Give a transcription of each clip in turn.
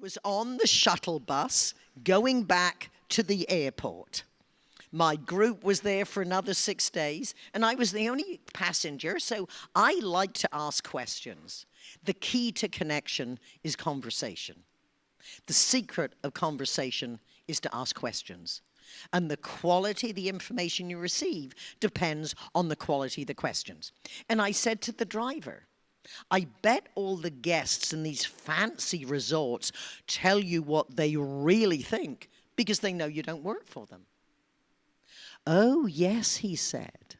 was on the shuttle bus going back to the airport. My group was there for another six days, and I was the only passenger, so I like to ask questions. The key to connection is conversation. The secret of conversation is to ask questions. And the quality of the information you receive depends on the quality of the questions. And I said to the driver, I bet all the guests in these fancy resorts tell you what they really think because they know you don't work for them. Oh, yes, he said.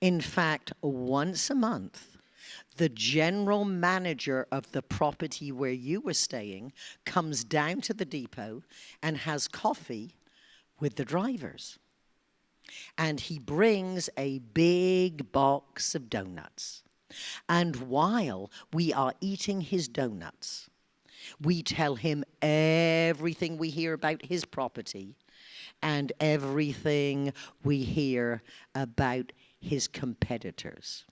In fact, once a month, the general manager of the property where you were staying comes down to the depot and has coffee with the drivers. And he brings a big box of donuts. And while we are eating his donuts, we tell him everything we hear about his property and everything we hear about his competitors.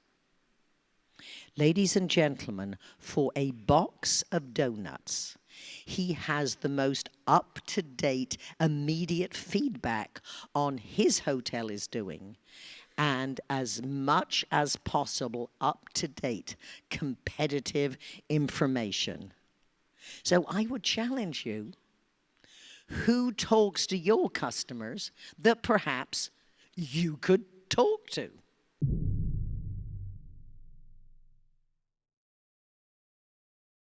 Ladies and gentlemen, for a box of donuts, he has the most up-to-date, immediate feedback on his hotel is doing and as much as possible up-to-date competitive information. So I would challenge you who talks to your customers that perhaps you could talk to.